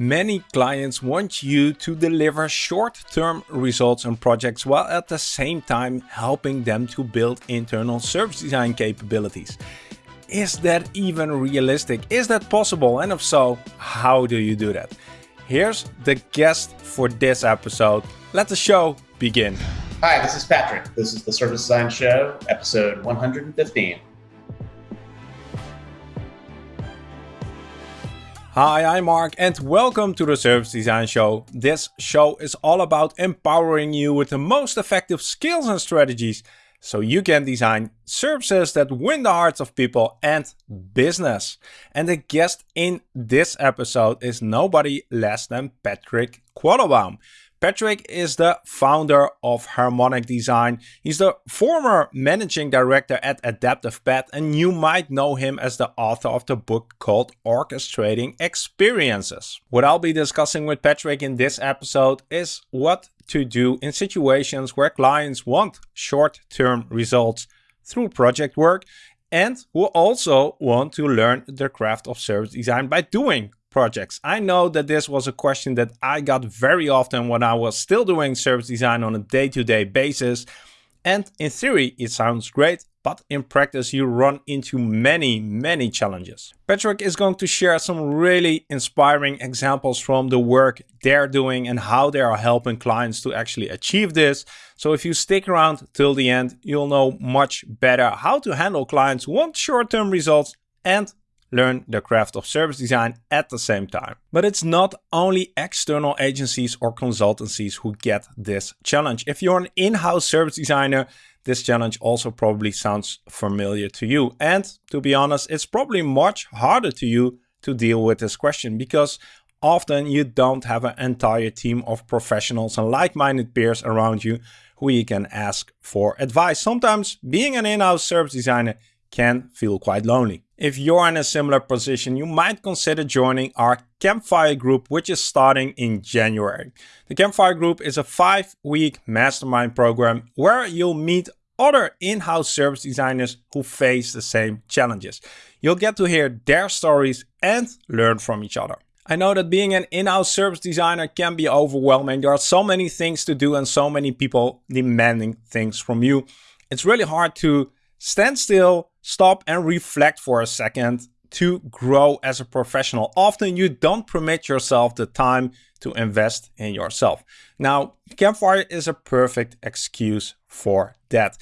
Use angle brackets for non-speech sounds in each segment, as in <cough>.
Many clients want you to deliver short-term results on projects while at the same time helping them to build internal service design capabilities. Is that even realistic? Is that possible? And if so, how do you do that? Here's the guest for this episode. Let the show begin. Hi, this is Patrick. This is the Service Design Show, episode 115. Hi, I'm Mark and welcome to the Service Design Show. This show is all about empowering you with the most effective skills and strategies so you can design services that win the hearts of people and business. And the guest in this episode is nobody less than Patrick Quattlebaum. Patrick is the founder of Harmonic Design. He's the former managing director at Adaptive Path, and you might know him as the author of the book called Orchestrating Experiences. What I'll be discussing with Patrick in this episode is what to do in situations where clients want short-term results through project work and who also want to learn the craft of service design by doing projects? I know that this was a question that I got very often when I was still doing service design on a day-to-day -day basis. And in theory, it sounds great, but in practice, you run into many, many challenges. Patrick is going to share some really inspiring examples from the work they're doing and how they are helping clients to actually achieve this. So if you stick around till the end, you'll know much better how to handle clients who want short-term results and learn the craft of service design at the same time. But it's not only external agencies or consultancies who get this challenge. If you're an in-house service designer, this challenge also probably sounds familiar to you. And to be honest, it's probably much harder to you to deal with this question because often you don't have an entire team of professionals and like-minded peers around you who you can ask for advice. Sometimes being an in-house service designer can feel quite lonely. If you're in a similar position, you might consider joining our Campfire group, which is starting in January. The Campfire group is a five week mastermind program where you'll meet other in-house service designers who face the same challenges. You'll get to hear their stories and learn from each other. I know that being an in-house service designer can be overwhelming. There are so many things to do and so many people demanding things from you. It's really hard to stand still, stop and reflect for a second to grow as a professional. Often you don't permit yourself the time to invest in yourself. Now, Campfire is a perfect excuse for that.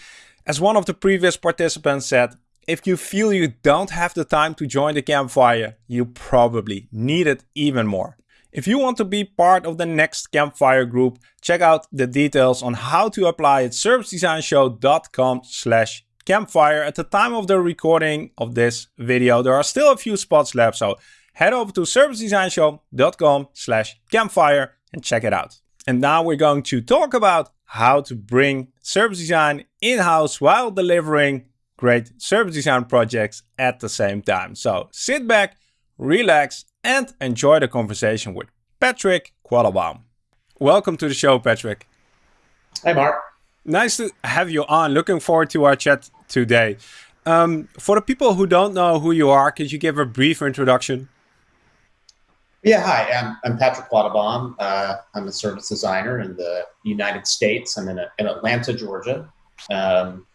As one of the previous participants said, if you feel you don't have the time to join the Campfire, you probably need it even more. If you want to be part of the next Campfire group, check out the details on how to apply at servicedesignshow.com slash Campfire. At the time of the recording of this video, there are still a few spots left, so head over to servicedesignshow.com slash campfire and check it out. And now we're going to talk about how to bring service design in-house while delivering great service design projects at the same time. So sit back, relax, and enjoy the conversation with Patrick Quattlebaum. Welcome to the show, Patrick. Hey, Mark. Nice to have you on. Looking forward to our chat today. Um, for the people who don't know who you are, could you give a brief introduction? Yeah, hi, I'm, I'm Patrick Quattlebaum. Uh, I'm a service designer in the United States. I'm in, a, in Atlanta, Georgia. Um,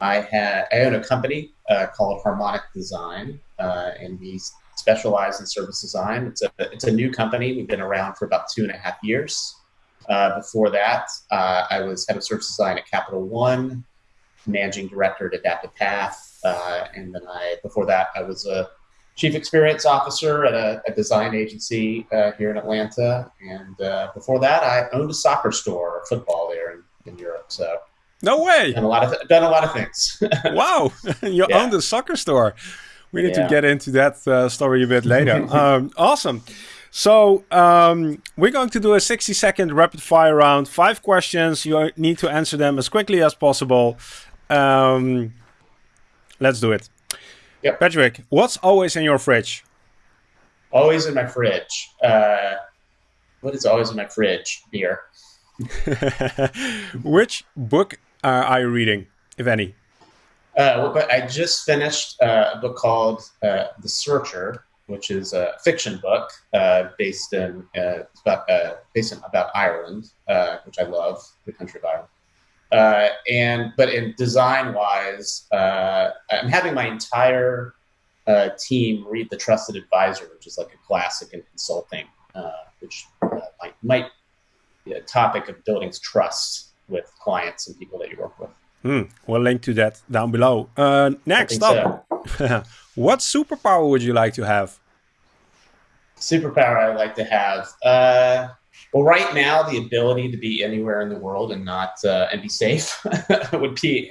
I, ha- I own a company uh, called Harmonic Design, uh, and we specialize in service design. It's a, it's a new company. We've been around for about two and a half years. Uh, before that, uh, I was head of service design at Capital One, managing director at Adaptive Path, uh, and then I before that I was a chief experience officer at a, a design agency uh, here in Atlanta, and uh, before that I owned a soccer store, or football there in, in Europe. So no way, done a lot of done a lot of things. <laughs> wow, <laughs> you yeah. owned a soccer store. We need yeah. to get into that uh, story a bit later. <laughs> um, awesome. So um, we're going to do a 60 second rapid fire round. Five questions. You need to answer them as quickly as possible. Um, let's do it. Yep. Patrick, what's always in your fridge? Always in my fridge. Uh, what is always in my fridge? Beer. <laughs> Which book uh, are you reading, if any? Uh, well, I just finished uh, a book called uh, The Searcher which is a fiction book uh, based in uh, about uh, based in, about Ireland, uh, which I love, the country of Ireland. Uh, and but in design wise, uh, I'm having my entire team read The Trusted Advisor, which is like a classic in consulting, which might, might be a topic of building trust with clients and people that you work with. Hmm. We'll link to that down below. next up. So. <laughs> What superpower would you like to have? Superpower I'd like to have. Uh, well, right now, the ability to be anywhere in the world and not uh, and be safe <laughs> would be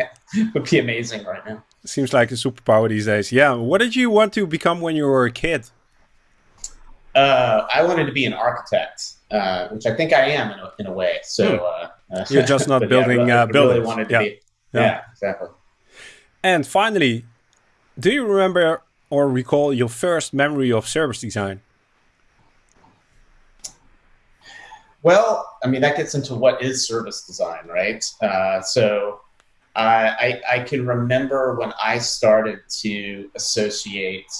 would be amazing right now. Seems like a superpower these days. Yeah. What did you want to become when you were a kid? Uh, I wanted to be an architect, uh, which I think I am in a, in a way. So hmm. uh, you're just <laughs> not building yeah, really, buildings. Really wanted to yeah. Be, yeah. yeah, exactly. And finally, do you remember or recall your first memory of service design? Well, I mean, that gets into what is service design, right? Uh, so I, I, can remember when I started to associate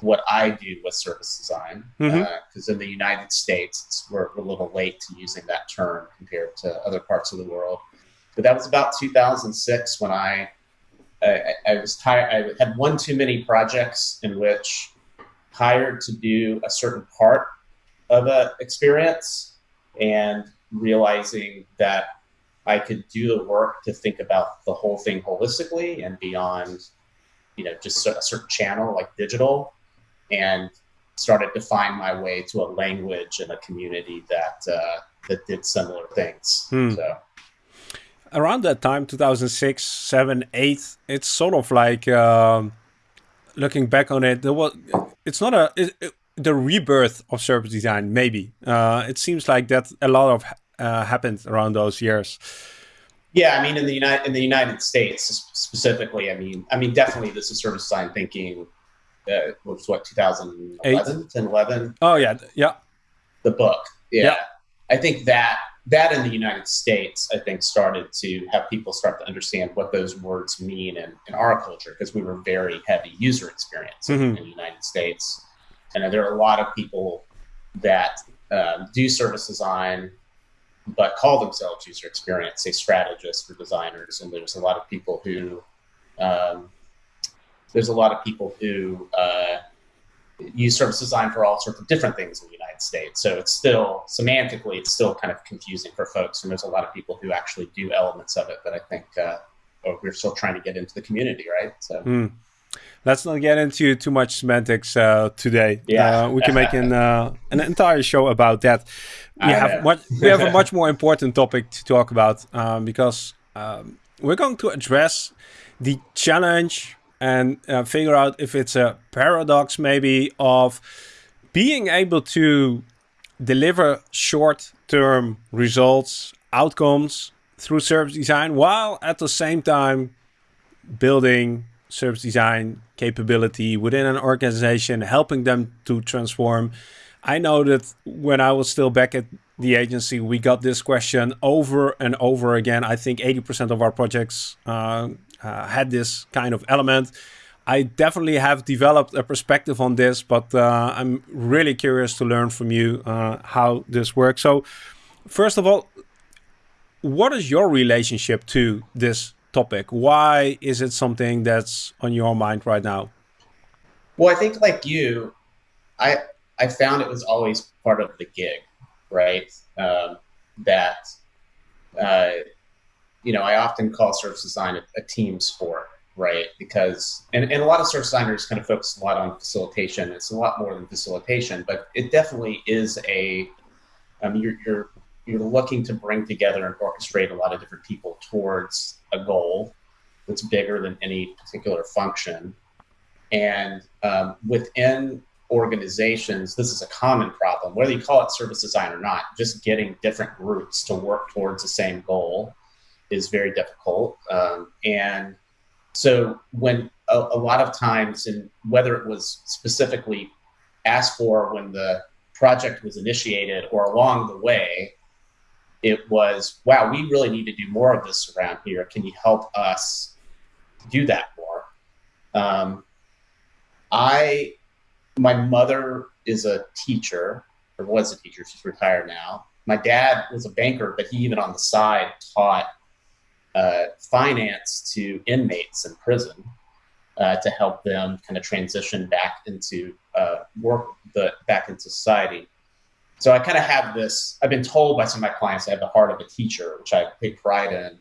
what I do with service design, because mm -hmm. uh, in the United States, we're, we're, a little late to using that term compared to other parts of the world. But that was about 2006 when I I, I was tired. I had one too many projects in which hired to do a certain part of an experience and realizing that I could do the work to think about the whole thing holistically and beyond, you know, just a certain channel like digital and started to find my way to a language and a community that, uh, that did similar things. Hmm. So around that time 2006 7 8 it's sort of like um, looking back on it there was it's not a it, it, the rebirth of service design maybe. Uh, it seems like that a lot of uh, happened around those years. Yeah i mean in the united in the united states specifically i mean i mean definitely this is service design thinking uh, was what 2011 10 11 oh yeah yeah. The book yeah. yeah. I think that that in the United States, I think, started to have people start to understand what those words mean in, in our culture because we were very heavy user experience mm-hmm. in, the United States. And there are a lot of people that um, do service design, but call themselves user experience, say strategists or designers. And there's a lot of people who, um, there's a lot of people who uh, use service design for all sorts of different things in the United States. So it's still semantically, it's still kind of confusing for folks. And there's a lot of people who actually do elements of it that I think uh, oh, we're still trying to get into the community, right? So. Mm. Let's not get into too much semantics uh, today. Yeah, uh, we can make an uh, an entire show about that. We have much, we have a <laughs> much more important topic to talk about um, because um, we're going to address the challenge and uh, figure out if it's a paradox maybe of being able to deliver short-term results, outcomes through service design while at the same time building service design capability within an organization, helping them to transform. I know that when I was still back at the agency, we got this question over and over again. I think 80% of our projects uh, uh, had this kind of element. I definitely have developed a perspective on this, but uh, I'm really curious to learn from you uh, how this works. So, first of all, what is your relationship to this topic? Why is it something that's on your mind right now? Well, I think like you, I I found it was always part of the gig, right? Um, that uh, you know, I often call service design a, a team sport, right? Because, and, and a lot of service designers kind of focus a lot on facilitation. It's a lot more than facilitation, but it definitely is a, um, you're, you're, you're looking to bring together and orchestrate a lot of different people towards a goal that's bigger than any particular function. And um, within organizations, this is a common problem, whether you call it service design or not, just getting different groups to work towards the same goal is very difficult. Um, and so when a, a, lot of times, and whether it was specifically asked for when the project was initiated or along the way, it was, wow, we really need to do more of this around here. Can you help us do that more? Um, I my mother is a teacher, or was a teacher. She's retired now. My dad was a banker, but he even on the side taught uh, finance to inmates in prison uh, to help them kind of transition back into uh, work the back into society. So I kind of have this. I've been told by some of my clients I have the heart of a teacher, which I take pride in.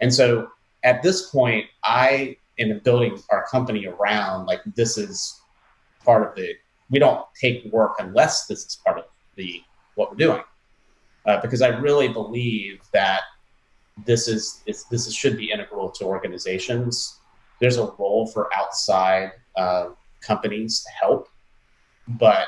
And so at this point, I am building our company around like this is part of the. We don't take work unless this is part of the what we're doing, uh, because I really believe that this is this is, should be integral to organizations. There's a role for outside uh, companies to help, but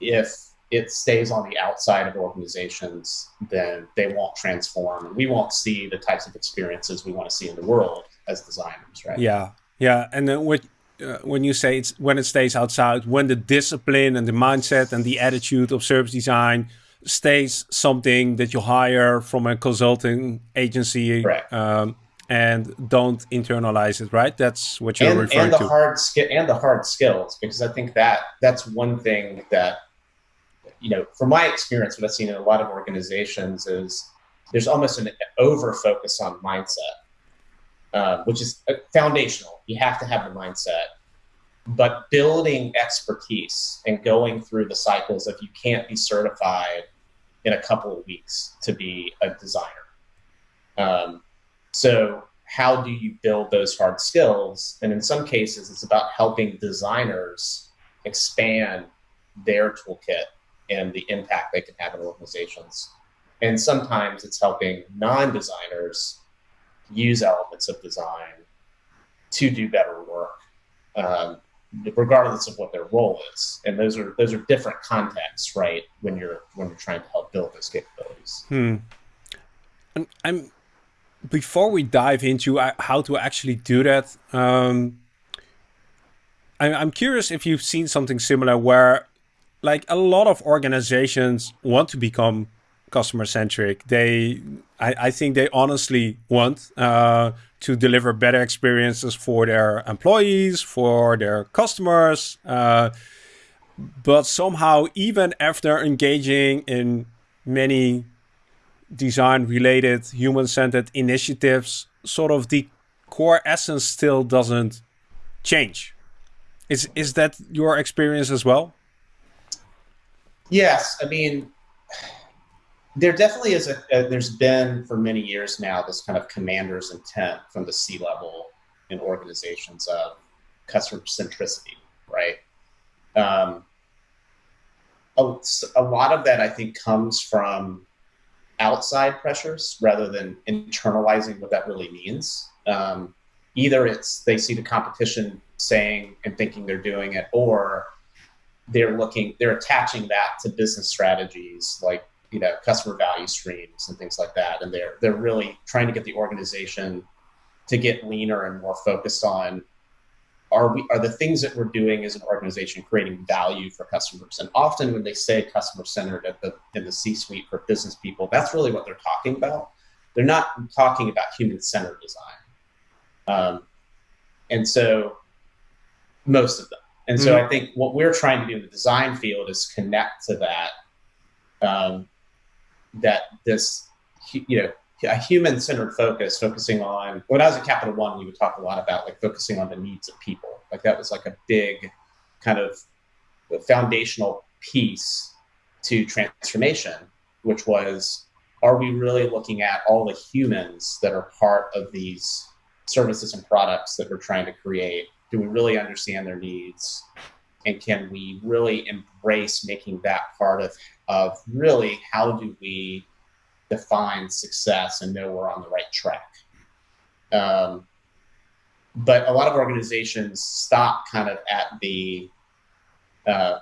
if it stays on the outside of organizations, then they won't transform. And we won't see the types of experiences we want to see in the world as designers, right? Yeah, yeah. And then uh, when you say it's when it stays outside, when the discipline and the mindset and the attitude of service design stays something that you hire from a consulting agency um, and don't internalize it, right? That's what you're and, referring and the to. Hard and the hard skills, because I think that that's one thing that, you know, from my experience, what I've seen in a lot of organizations is there's almost an over focus on mindset, uh, which is uh, foundational. You have to have the mindset but building expertise and going through the cycles of you can't be certified in a couple of weeks to be a designer. Um, so how do you build those hard skills? And in some cases, it's about helping designers expand their toolkit and the impact they can have in organizations. And sometimes it's helping non-designers use elements of design to do better work. Um, regardless of what their role is. And those are those are different contexts, right? When you're when you're trying to help build those capabilities. Hmm. And I'm before we dive into uh, how to actually do that. Um, I'm curious if you've seen something similar where, like, a lot of organizations want to become customer centric. They, I, I think they honestly want uh, to deliver better experiences for their employees, for their customers. Uh, but somehow, even after engaging in many design related, human centered initiatives, sort of the core essence still doesn't change. Is, is that your experience as well? Yes. I mean, there definitely is a, a, there's been for many years now this kind of commander's intent from the c level in organizations of customer centricity right? Um, a, a lot of that i think comes from outside pressures rather than internalizing what that really means. Um, either it's they see the competition saying and thinking they're doing it or they're looking they're attaching that to business strategies like you know customer value streams and things like that. And they're they're really trying to get the organization to get leaner and more focused on are we are the things that we're doing as an organization creating value for customers? And often when they say customer centered at the in the c suite for business people that's really what they're talking about. They're not talking about human centered design. Um, and so most of them. And so mm-hmm. i think what we're trying to do in the design field is connect to that um, that this, you know, a human centered focus, focusing on when I was at Capital One, we would talk a lot about like focusing on the needs of people. Like that was like a big kind of foundational piece to transformation, which was are we really looking at all the humans that are part of these services and products that we're trying to create? Do we really understand their needs? And can we really embrace making that part of of really how do we define success and know we're on the right track. Um, but a lot of organizations stop kind of at the uh,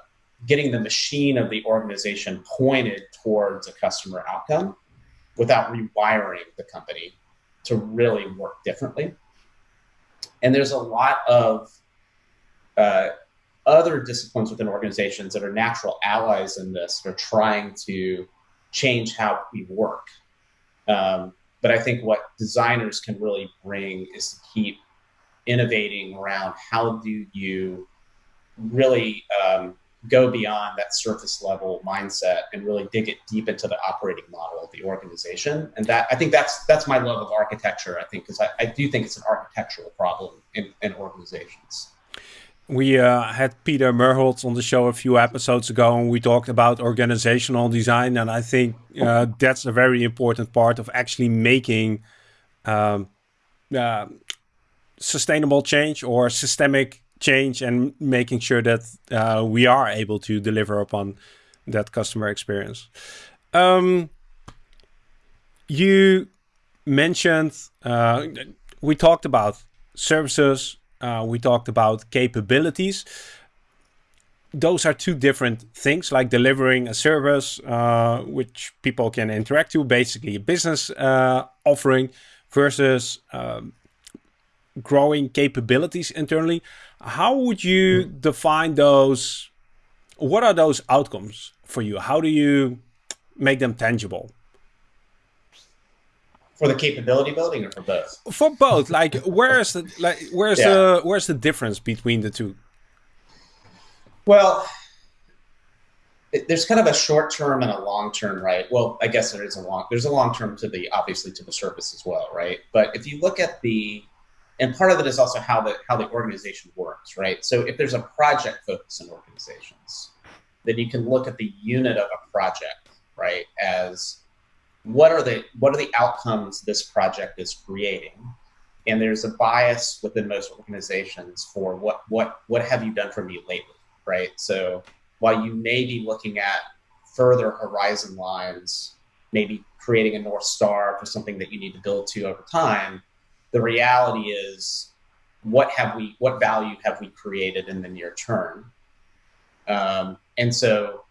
getting the machine of the organization pointed towards a customer outcome without rewiring the company to really work differently. And there's a lot of uh, other disciplines within organizations that are natural allies in this are trying to change how we work. Um, but I think what designers can really bring is to keep innovating around how do you really um, go beyond that surface level mindset and really dig it deep into the operating model of the organization. And that I think that's that's my love of architecture. I think because I, I do think it's an architectural problem in, in organizations. We uh, had Peter Merholz on the show a few episodes ago, and we talked about organizational design. And I think uh, that's a very important part of actually making um, uh, sustainable change or systemic change and making sure that uh, we are able to deliver upon that customer experience. Um, you mentioned, uh, we talked about services, uh, we talked about capabilities. Those are two different things, like delivering a service uh, which people can interact to, basically a business uh, offering, versus um, growing capabilities internally. How would you mm. define those? What are those outcomes for you? How do you make them tangible? For the capability building or for both? For both. Like <laughs> where's the like where's yeah. the where's the difference between the two? Well, it, there's kind of a short term and a long term, right? Well, I guess there is a long there's a long term to the obviously to the service as well, right? But if you look at the and part of it is also how the how the organization works, right? So if there's a project focus in organizations, then you can look at the unit of a project, right, as what are the what are the outcomes this project is creating, and there's a bias within most organizations for what what what have you done for me lately, right? So while you may be looking at further horizon lines, maybe creating a north star for something that you need to build to over time the reality is what have we what value have we created in the near term um, and so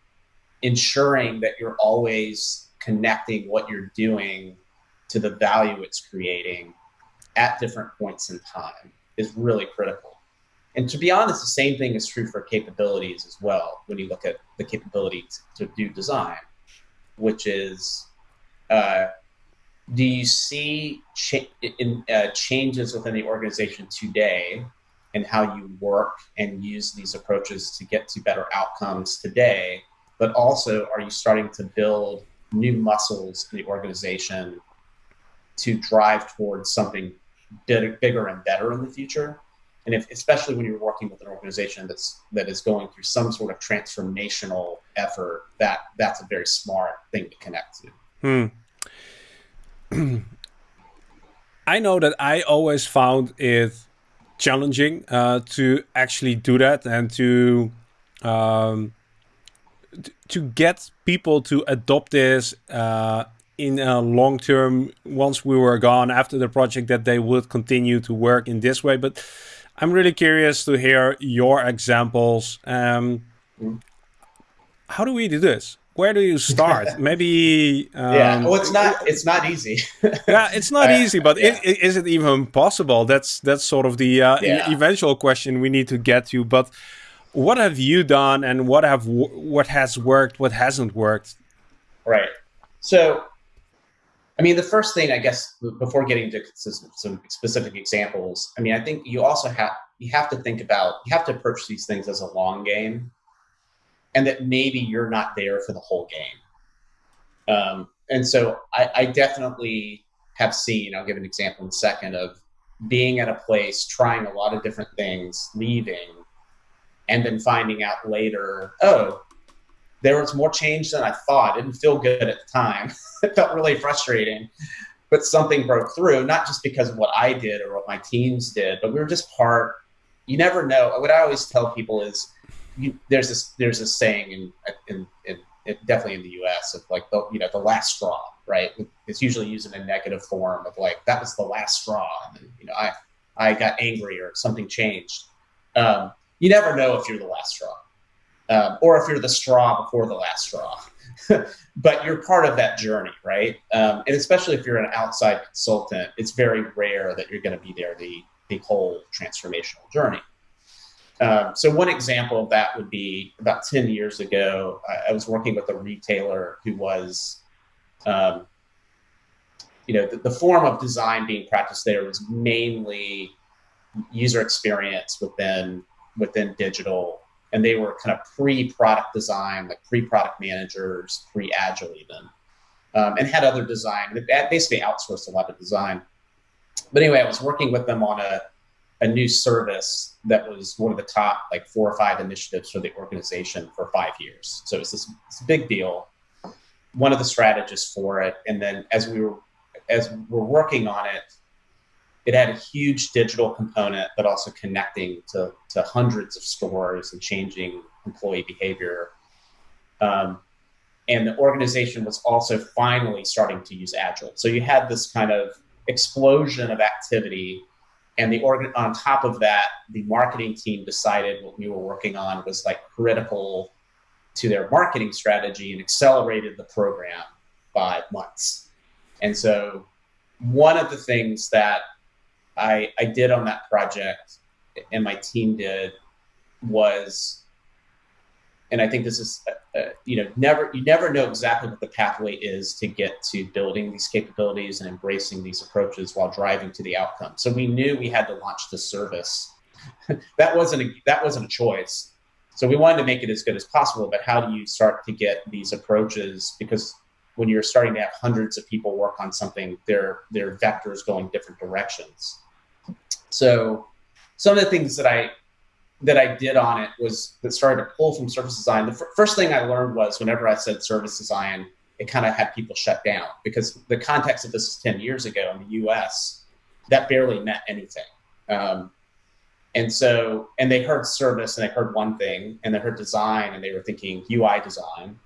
ensuring that you're always connecting what you're doing to the value it's creating at different points in time is really critical and to be honest the same thing is true for capabilities as well when you look at the capability to do design which is uh, do you see in, uh, changes within the organization today and how you work and use these approaches to get to better outcomes today? But also, are you starting to build new muscles in the organization to drive towards something bigger and better in the future? And if, especially when you're working with an organization that's that is going through some sort of transformational effort, that that's a very smart thing to connect to. Hmm. <clears throat> I know that I always found it challenging uh, to actually do that and to um, to get people to adopt this uh, in a long term once we were gone after the project that they would continue to work in this way but i'm really curious to hear your examples um, mm. how do we do this where do you <laughs> start? Maybe. Um, yeah. Well, it's not. It's not easy. <laughs> yeah, it's not easy. But yeah. it, is it even possible? That's that's sort of the uh, yeah. eventual question we need to get to. But what have you done, and what have what has worked, what hasn't worked? Right. So, I mean, the first thing, I guess, before getting to some specific examples, I mean, I think you also have you have to think about you have to approach these things as a long game and that maybe you're not there for the whole game. Um, and so I, I, definitely have seen, I'll give an example in a second, of being at a place, trying a lot of different things, leaving, and then finding out later, oh, there was more change than I thought. It didn't feel good at the time. <laughs> it felt really frustrating. But something broke through, not just because of what I did or what my teams did, but we were just part. You never know. What I always tell people is you, there's this there's this saying in, in, in, in definitely in the U.S. of like the you know the last straw, right? It's usually used in a negative form of like that was the last straw, and then, you know I I got angry or something changed. Um, you never know if you're the last straw, um, or if you're the straw before the last straw. <laughs> but you're part of that journey, right? Um, and especially if you're an outside consultant, it's very rare that you're going to be there the the whole transformational journey. Um, so one example of that would be about 10 years ago, I, I was working with a retailer who was, um, you know, the, the, form of design being practiced there was mainly user experience within within digital and they were kind of pre-product design, like pre-product managers, pre-agile even, um, and had other design. They basically outsourced a lot of design. But anyway, I was working with them on a a new service that was one of the top like four or five initiatives for the organization for five years. So it was this, this big deal. One of the strategists for it, and then as we were as we're working on it, it had a huge digital component, but also connecting to, to hundreds of stores and changing employee behavior. Um, and the organization was also finally starting to use Agile. So you had this kind of explosion of activity. And the organ on top of that, the marketing team decided what we were working on was like critical to their marketing strategy and accelerated the program by months. And so one of the things that I, I did on that project and my team did was, and I think this is, uh, uh, you know, never, you never know exactly what the pathway is to get to building these capabilities and embracing these approaches while driving to the outcome. So we knew we had to launch the service. <laughs> that wasn't a, that wasn't a choice. So we wanted to make it as good as possible, but how do you start to get these approaches? Because when you're starting to have hundreds of people work on something, their their vectors going different directions. So some of the things that I that I did on it was that started to pull from service design. The first thing I learned was whenever I said service design, it kind of had people shut down because the context of this is 10 years ago in the US, that barely meant anything. Um, and so, and they heard service and they heard one thing and they heard design and they were thinking UI design.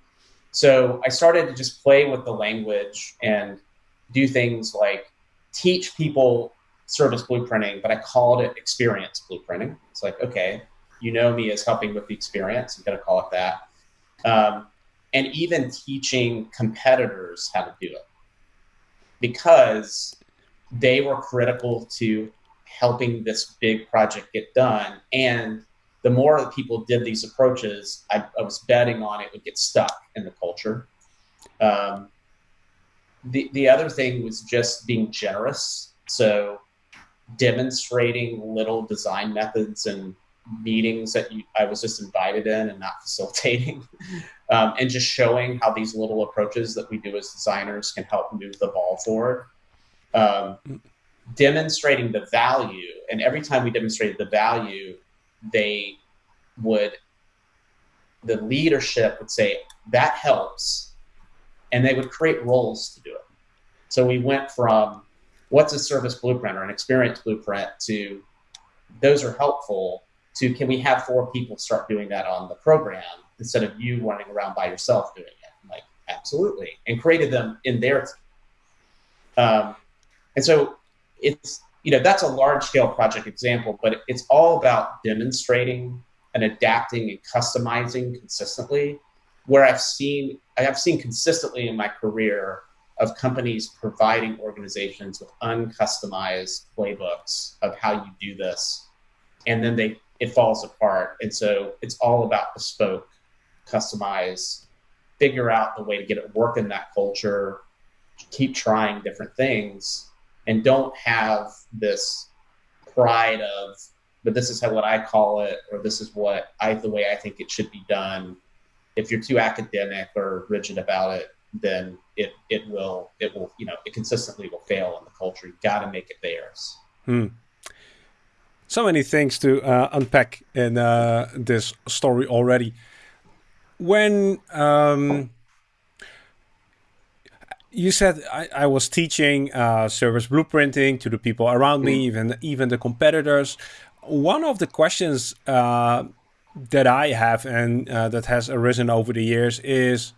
So I started to just play with the language and do things like teach people service blueprinting, but I called it experience blueprinting. It's like, okay, you know me as helping with the experience. I'm going to call it that. Um, and even teaching competitors how to do it because they were critical to helping this big project get done. And the more people did these approaches, I, I was betting on it would get stuck in the culture. Um, the, the other thing was just being generous. So demonstrating little design methods and meetings that you, I was just invited in and not <laughs> facilitating, um, and just showing how these little approaches that we do as designers can help move the ball forward. Um, demonstrating the value, and every time we demonstrated the value, they would, the leadership would say, that helps, and they would create roles to do it. So we went from what's a service blueprint or an experience blueprint? to those are helpful to can we have four people start doing that on the program instead of you running around by yourself doing it? I'm like absolutely and created them in their um, and so it's you know that's a large scale project example but it's all about demonstrating and adapting and customizing consistently where i've seen i have seen consistently in my career of companies providing organizations with uncustomized playbooks of how you do this and then they it falls apart. And so it's all about bespoke customize figure out the way to get it work in that culture keep trying different things and don't have this pride of but this is how what i call it or this is what i the way i think it should be done if you're too academic or rigid about it then it it will it will you know it consistently will fail in the culture. You've got to make it theirs. Hmm. So many things to uh, unpack in uh, this story already. When um, you said I, I was teaching uh, service blueprinting to the people around me, hmm. even even the competitors. One of the questions uh, that I have and uh, that has arisen over the years is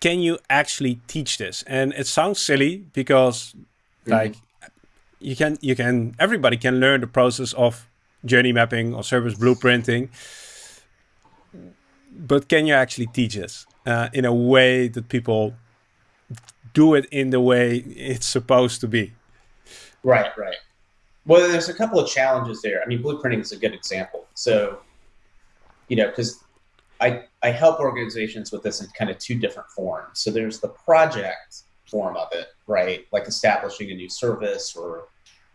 can you actually teach this? And it sounds silly because mm like you can you can everybody can learn the process of journey mapping or service blueprinting. But can you actually teach this uh, in a way that people do it in the way it's supposed to be? Right, right. Well, there's a couple of challenges there. I mean, blueprinting is a good example. So, you know, because I, I help organizations with this in kind of two different forms. So there's the project form of it, right? Like establishing a new service or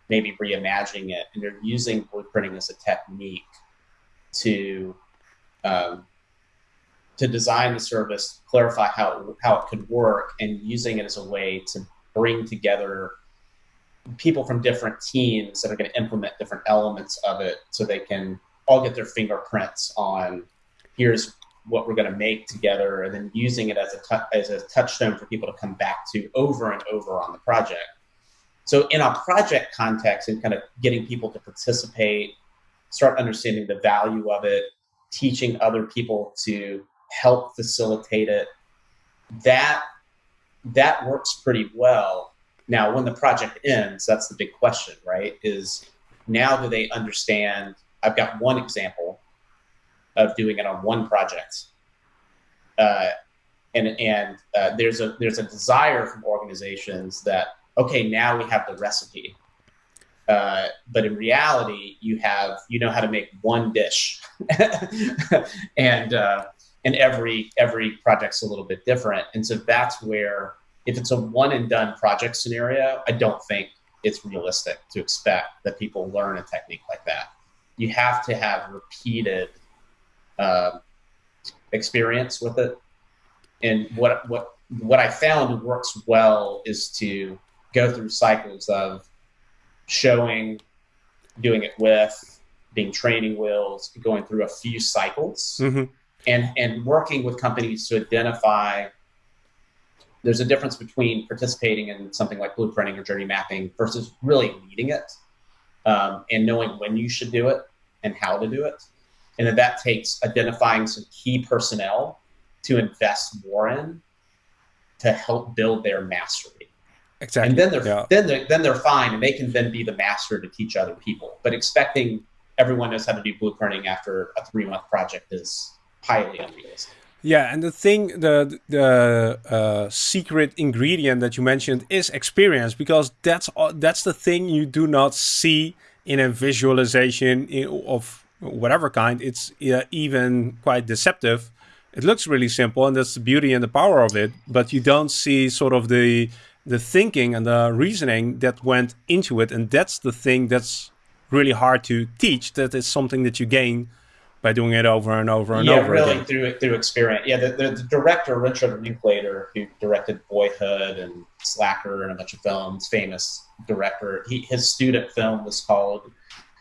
maybe reimagining it. And you're using blueprinting as a technique to um, to design the service, clarify how it, how it could work, and using it as a way to bring together people from different teams that are going to implement different elements of it so they can all get their fingerprints on here's what we're going to make together and then using it as a, as a touchstone for people to come back to over and over on the project. So in a project context and kind of getting people to participate, start understanding the value of it, teaching other people to help facilitate it, that that works pretty well. Now, when the project ends, that's the big question, right? Is now do they understand? I've got one example of doing it on one project, uh, and and uh, there's a there's a desire from organizations that okay, now we have the recipe, uh, but in reality, you have you know how to make one dish, <laughs> and uh, and every every project's a little bit different, and so that's where if it's a one and done project scenario, I don't think it's realistic to expect that people learn a technique like that. You have to have repeated uh, experience with it. And what what what I found works well is to go through cycles of showing, doing it with, being training wheels, going through a few cycles, mm-hmm. And and working with companies to identify. There's a difference between participating in something like blueprinting or journey mapping versus really leading it, um, and knowing when you should do it and how to do it, and then that takes identifying some key personnel to invest more in to help build their mastery. Exactly. And then they're yeah. then they're then they're fine, and they can then be the master to teach other people. But expecting everyone knows how to do blueprinting after a three month project is highly unrealistic. Yeah, and the thing, the the uh, secret ingredient that you mentioned is experience, because that's that's the thing you do not see in a visualization of whatever kind. It's uh, even quite deceptive. It looks really simple, and that's the beauty and the power of it. But you don't see sort of the the thinking and the reasoning that went into it. And that's the thing that's really hard to teach. That is something that you gain by doing it over and over and yeah, over. Yeah, really again. through through experience. Yeah, the, the, the, director Richard Linklater, who directed Boyhood and Slacker and a bunch of films, famous director. He, his student film was called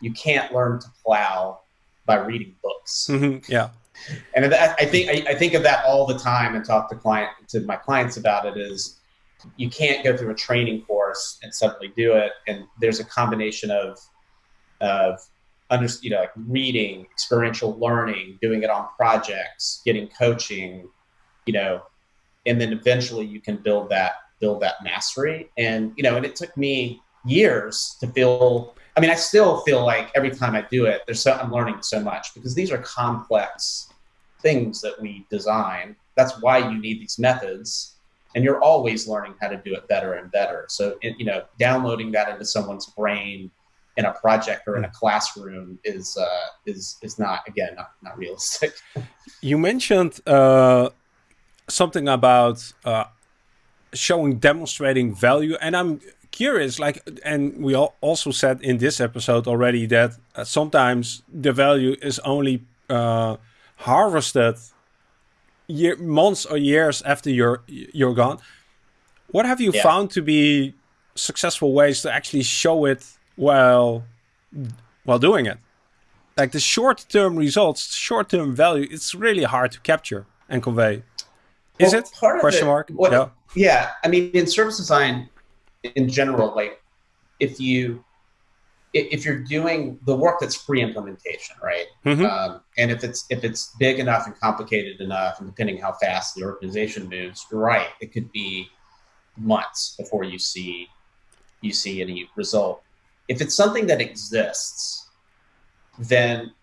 "You Can't Learn to Plow by Reading Books." Mm-hmm, yeah. And I think I, I think of that all the time and talk to client to my clients about it. Is you can't go through a training course and suddenly do it. And there's a combination of of under, you know, like reading, experiential learning, doing it on projects, getting coaching, you know, and then eventually you can build that build that mastery. And you know, and it took me years to feel. I mean, I still feel like every time I do it, there's so I'm learning so much because these are complex things that we design. That's why you need these methods and you're always learning how to do it better and better. So, you know, downloading that into someone's brain in a project or in a classroom is uh, is is not again not, not realistic. <laughs> You mentioned uh, something about uh, showing demonstrating value, and I'm curious. Like, and we also said in this episode already that uh, sometimes the value is only uh, harvested year, months or years after you're you're gone. What have you yeah. found to be successful ways to actually show it while while doing it? Like the short-term results, short-term value, it's really hard to capture and convey. Is well, it? Question it, mark. What, yeah. Yeah. I mean, in service design, in general, like if you if you're doing the work that's pre-implementation, right? Mm-hmm. Um, and if it's if it's big enough and complicated enough, and depending how fast the organization moves, right, it could be months before you see you see any result. If it's something that exists, then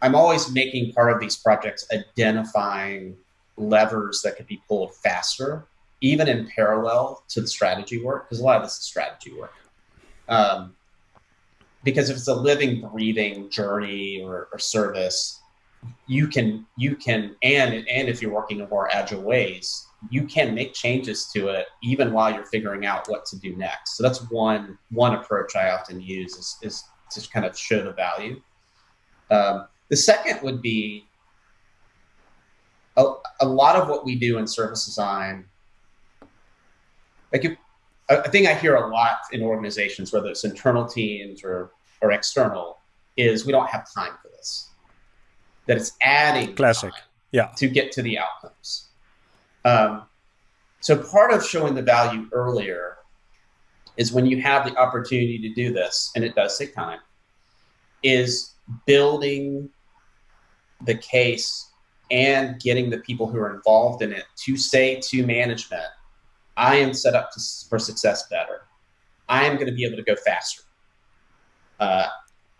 I'm always making part of these projects identifying levers that could be pulled faster, even in parallel to the strategy work, because a lot of this is strategy work. Um, because if it's a living, breathing journey or, or service, you can you can and and if you're working in more agile ways, you can make changes to it even while you're figuring out what to do next. So that's one one approach I often use is, is to kind of show the value. Um, the second would be a, a lot of what we do in service design, like if, a thing I hear a lot in organizations, whether it's internal teams or, or external, is we don't have time for this. That it's adding classic, yeah, to get to the outcomes. Um, so part of showing the value earlier is when you have the opportunity to do this, and it does take time, is building the case and getting the people who are involved in it to say to management, I am set up to, for success better. I am going to be able to go faster. Uh,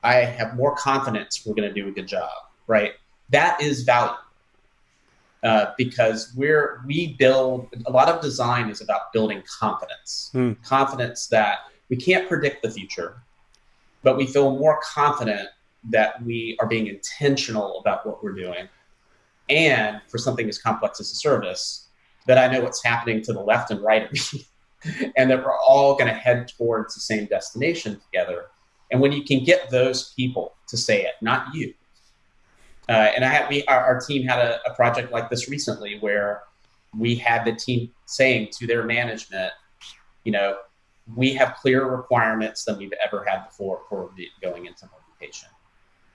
I have more confidence we're going to do a good job, right? That is value. Uh, because we're we build a lot of design is about building confidence. Hmm. confidence that we can't predict the future but we feel more confident that we are being intentional about what we're doing. And for something as complex as a service that i know what's happening to the left and right of me <laughs> and that we're all going to head towards the same destination together. And when you can get those people to say it not you uh, and I had we our, our team had a, a, project like this recently where we had the team saying to their management, you know, we have clearer requirements than we've ever had before for going into implementation.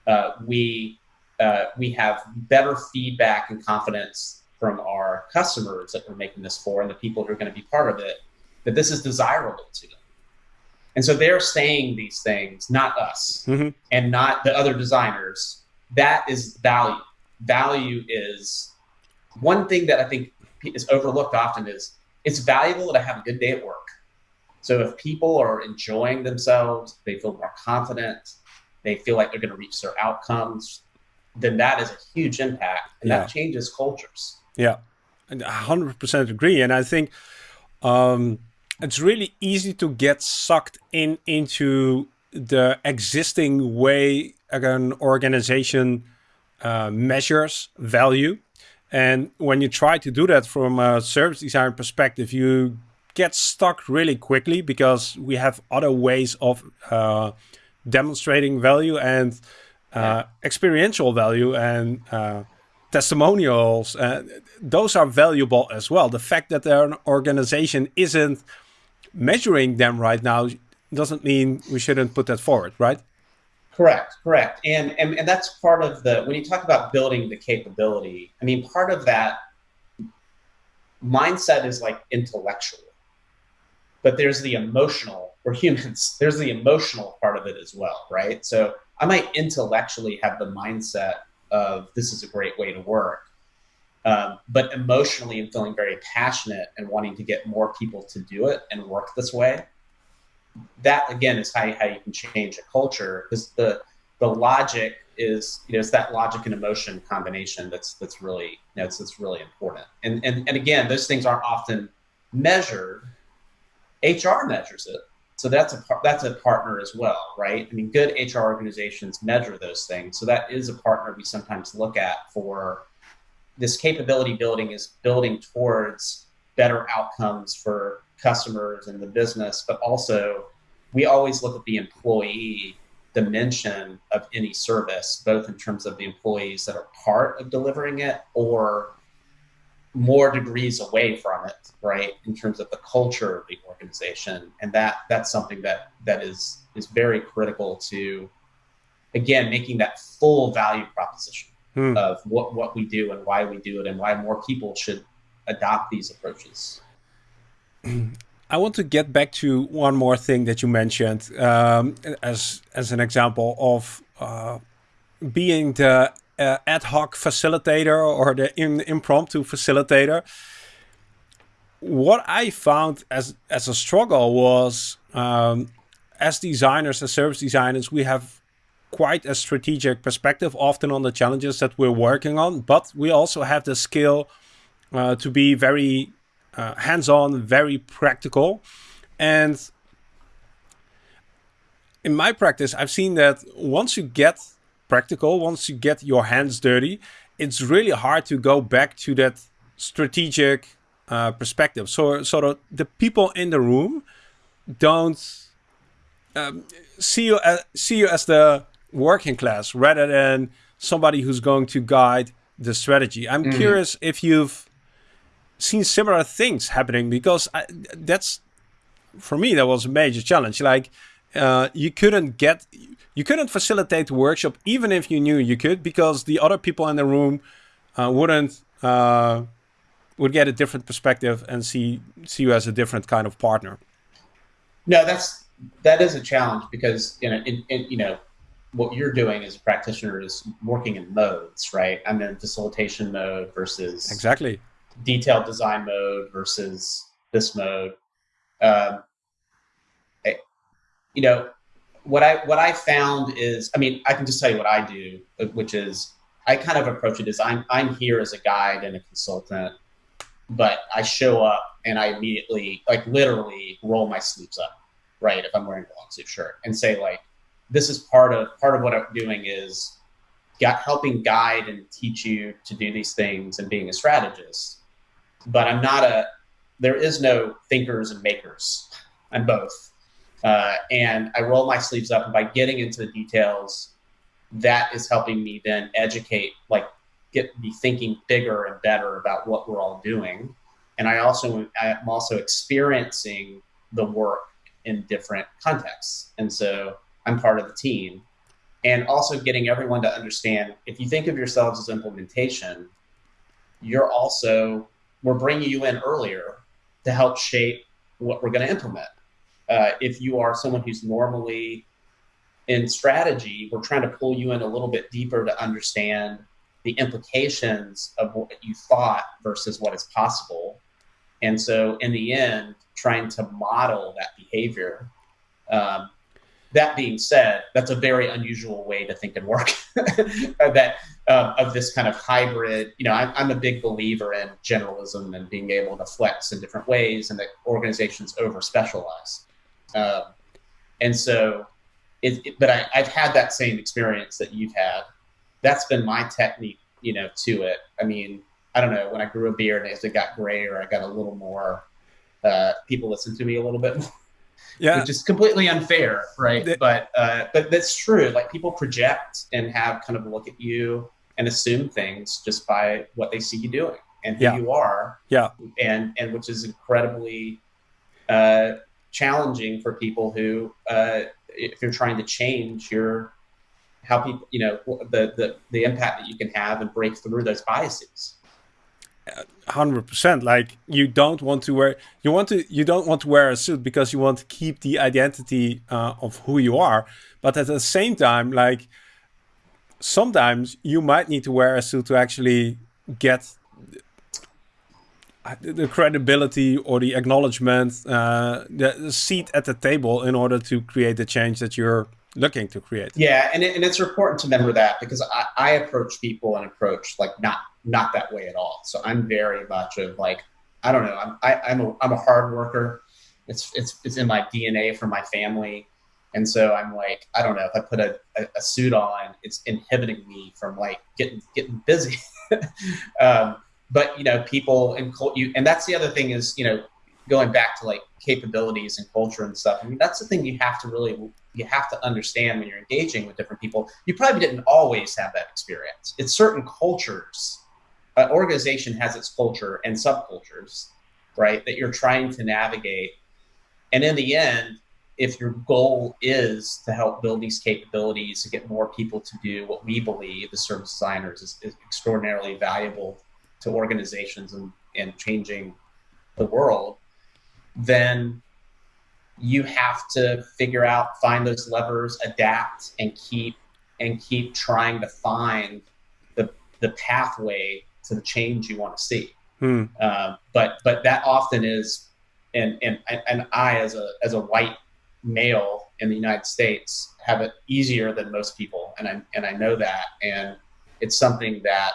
Uh, we uh, we have better feedback and confidence from our customers that we're making this for and the people who are going to be part of it that this is desirable to them. And so they're saying these things, not us mm-hmm. and not the other designers, that is value. Value is one thing that I think is overlooked often is it's valuable to have a good day at work. So if people are enjoying themselves, they feel more confident, they feel like they're going to reach their outcomes, then that is a huge impact and yeah. that changes cultures. Yeah, And 100% agree. And I think um, it's really easy to get sucked in into the existing way an organization uh, measures value. And when you try to do that from a service design perspective, you get stuck really quickly because we have other ways of uh, demonstrating value and uh, experiential value and uh, testimonials. Uh, those are valuable as well. The fact that an organization isn't measuring them right now doesn't mean we shouldn't put that forward, right? Correct, correct. And, and, and that's part of the, when you talk about building the capability, I mean, part of that mindset is like intellectual, but there's the emotional, we're humans, <laughs> there's the emotional part of it as well, right? So I might intellectually have the mindset of this is a great way to work. Um, but emotionally, I'm feeling very passionate and wanting to get more people to do it and work this way that again is how, how you can change a culture because the the logic is you know it's that logic and emotion combination that's that's really you know, it's, it's really important. And, and and again those things aren't often measured. Hr measures it. So that's a that's a partner as well right? I mean good hr organizations measure those things. So that is a partner we sometimes look at for this capability building is building towards better outcomes for customers and the business, but also we always look at the employee dimension of any service, both in terms of the employees that are part of delivering it or more degrees away from it, right? In terms of the culture of the organization. And that that's something that that is is very critical to again making that full value proposition hmm. of what, what we do and why we do it and why more people should adopt these approaches. I want to get back to one more thing that you mentioned um, as as an example of uh, being the uh, ad hoc facilitator or the in, impromptu facilitator. What I found as as a struggle was um, as designers, as service designers, we have quite a strategic perspective often on the challenges that we're working on, but we also have the skill uh, to be very uh, hands-on, very practical. And in my practice, I've seen that once you get practical, once you get your hands dirty, it's really hard to go back to that strategic uh, perspective. So, so the, the people in the room don't um, see you as, see you as the working class rather than somebody who's going to guide the strategy. I'm Mhm. curious if you've seen similar things happening because I, that's for me that was a major challenge. Like uh, you couldn't get you couldn't facilitate the workshop even if you knew you could because the other people in the room uh, wouldn't uh, would get a different perspective and see see you as a different kind of partner. No, that's that is a challenge because you know, in, in, you know, what you're doing as a practitioner is working in modes, right? I'm in facilitation mode versus Exactly. Detailed design mode versus this mode. Um, I- you know, what I what I found is, I mean, I can just tell you what I do, which is I kind of approach it as I'm I'm here as a guide and a consultant, but I show up and I immediately, like, literally roll my sleeves up, right? If I'm wearing a long sleeve shirt, and say like, this is part of part of what I'm doing is got helping guide and teach you to do these things and being a strategist but I'm not a. There is no thinkers and makers. I'm both, uh, and I roll my sleeves up. And by getting into the details, that is helping me then educate, like get be thinking bigger and better about what we're all doing. And I also I'm also experiencing the work in different contexts, and so I'm part of the team. And also getting everyone to understand if you think of yourselves as implementation, you're also we're bringing you in earlier to help shape what we're going to implement. Uh, if you are someone who's normally in strategy, we're trying to pull you in a little bit deeper to understand the implications of what you thought versus what is possible. And so, in the end, trying to model that behavior. Um, that being said, that's a very unusual way to think and work. <laughs> that uh, of this kind of hybrid. You know, I'm, I'm a big believer in generalism and being able to flex in different ways, and that organizations over specialize. Um, and so, it, it- but I, I've had that same experience that you've had. That's been my technique, you know, to it. I mean, I don't know. When I grew a beard, as it got grayer, I got a little more. Uh, people listen to me a little bit more Yeah. which is completely unfair, right? But uh, but that's true. Like people project and have kind of a look at you and assume things just by what they see you doing and who Yeah. you are. Yeah. And and which is incredibly uh, challenging for people who, uh, if you're trying to change your how people, you know, the the the impact that you can have and break through those biases. hundred percent. Like you don't want to wear you want to you don't want to wear a suit because you want to keep the identity uh, of who you are. But at the same time, like sometimes you might need to wear a suit to actually get the- the credibility or the acknowledgement, uh, the, seat at the table in order to create the change that you're looking to create. Yeah, and, it, and it's important to remember that because I, I approach people and approach like not not that way at all. So I'm very much of like I don't know. I'm I, I'm a I'm a hard worker. It's it's it's in my DNA from my family, and so I'm like I don't know if I put a, a, a suit on, it's inhibiting me from like getting getting busy. <laughs> um, but you know, people and you and that's the other thing is you know going back to like capabilities and culture and stuff. I mean, that's the thing you have to really you have to understand when you're engaging with different people. You probably didn't always have that experience. It's certain cultures. An organization has its culture and subcultures, right? That you're trying to navigate. And in the end, if your goal is to help build these capabilities to get more people to do what we believe as service designers is, is extraordinarily valuable to organizations and, and changing the world, then you have to figure out, find those levers, adapt, and keep and keep trying to find the the pathway to the change you want to see. Hmm. Uh, but but that often is, and and and I as a as a white male in the United States have it easier than most people, and I and I know that, and it's something that